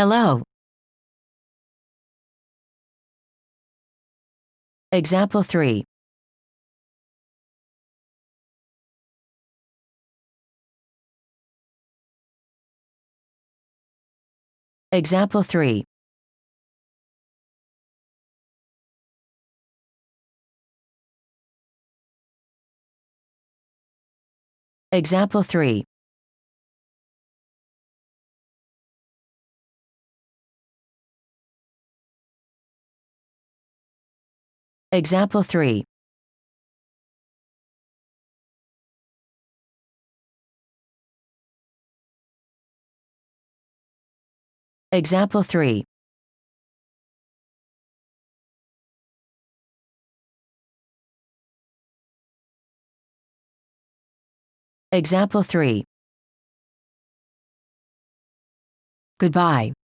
Hello. Example 3. Example 3. Example 3. Example 3. Example 3. Example 3. Goodbye.